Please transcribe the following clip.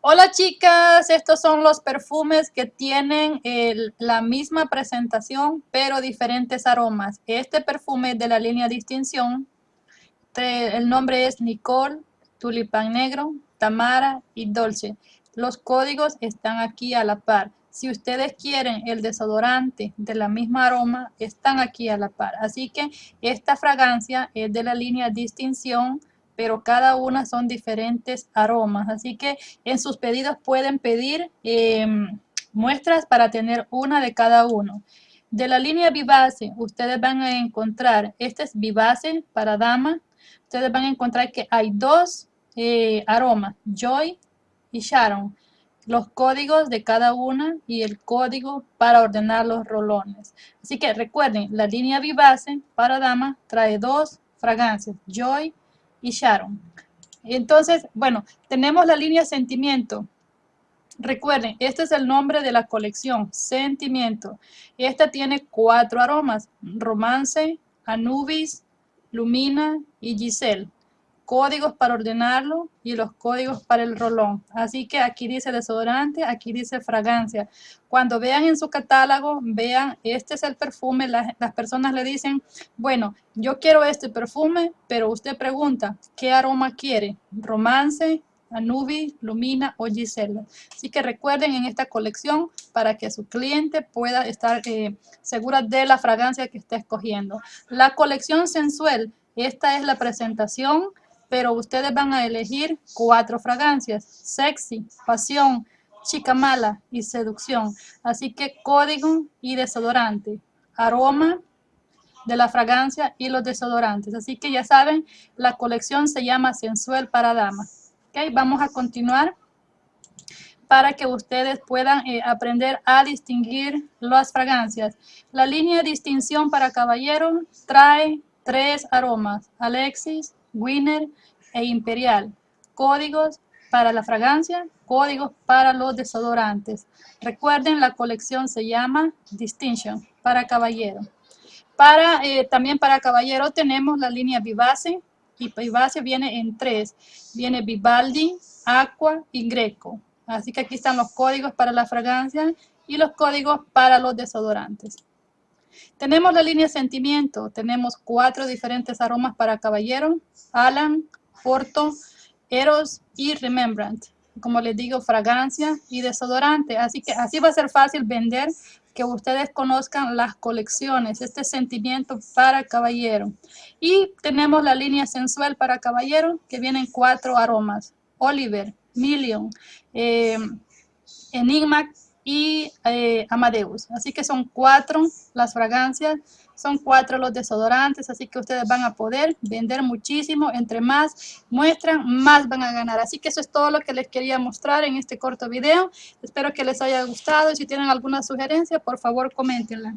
Hola chicas, estos son los perfumes que tienen la misma presentación pero diferentes aromas. Este perfume de la línea Distinción, el nombre es Nicole, Tulipán Negro, Tamara y Dolce. Los códigos están aquí a la par. Si ustedes quieren el desodorante de la misma aroma, están aquí a la par. Así que esta fragancia es de la línea Distinción, pero cada una son diferentes aromas. Así que en sus pedidos pueden pedir em, muestras para tener una de cada uno. De la línea Vivace, ustedes van a encontrar, este es Vivace para dama. Ustedes van a encontrar que hay dos eh, aromas, Joy y Sharon. Los códigos de cada una y el código para ordenar los rolones. Así que recuerden, la línea Vivace para dama trae dos fragancias, Joy y Sharon. Entonces, bueno, tenemos la línea Sentimiento. Recuerden, este es el nombre de la colección, Sentimiento. Esta tiene cuatro aromas, Romance, Anubis, Lumina y Giselle códigos para ordenarlo y los códigos para el rolón. Así que aquí dice desodorante, aquí dice fragancia. Cuando vean en su catálogo, vean, este es el perfume, las, personas le dicen, bueno, yo quiero este perfume, pero usted pregunta, ¿qué aroma quiere? Romance, Anubi, Lumina o Gisela. Así que recuerden en esta colección para que su cliente pueda estar eh, segura de la fragancia que está escogiendo. La colección sensual, esta es la presentación pero ustedes van a elegir cuatro fragancias, sexy, pasión, chica mala y seducción. Así que código y desodorante, aroma de la fragancia y los desodorantes. Así que ya saben, la colección se llama Sensual para Damas. Okay, vamos a continuar para que ustedes puedan eh, aprender a distinguir las fragancias. La línea de distinción para caballeros trae tres aromas, Alexis, Winner e Imperial. Códigos para la fragancia, códigos para los desodorantes. Recuerden, la colección se llama Distinction para caballero. Para, eh, también para caballero tenemos la línea Vivace y Vivace viene en tres. Viene Vivaldi, Aqua y Greco. Así que aquí están los códigos para la fragancia y los códigos para los desodorantes. Tenemos la línea Sentimiento, tenemos cuatro diferentes aromas para caballero, Alan, Porto, Eros y Remembrance. Como les digo, fragancia y desodorante. Así que así va a ser fácil vender que ustedes conozcan las colecciones, este sentimiento para caballero. Y tenemos la línea sensual para caballero que vienen cuatro aromas. Oliver, Million, eh, Enigma y eh, Amadeus. Así que son cuatro las fragancias, son cuatro los desodorantes, así que ustedes van a poder vender muchísimo. Entre más muestran, más van a ganar. Así que eso es todo lo que les quería mostrar en este corto video. Espero que les haya gustado y si tienen alguna sugerencia, por favor, coméntenla.